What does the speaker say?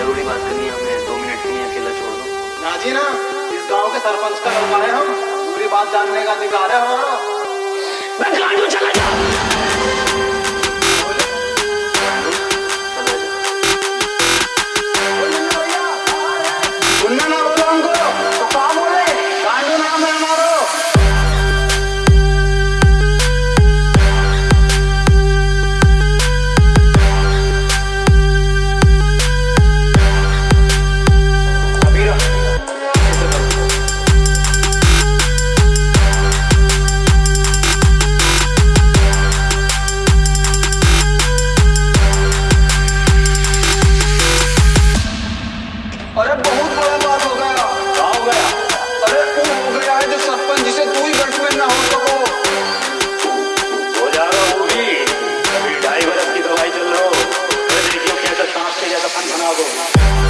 ज़रूरी बात करनी है हमें दो मिनट के लिए अकेला छोड़ दो। ना जी ना इस गाँव के सरपंच का लड़का है हम। पूरी बात जानने का अधिकार है हमारा मैं गाड़ियों चला जा। Ronaldo.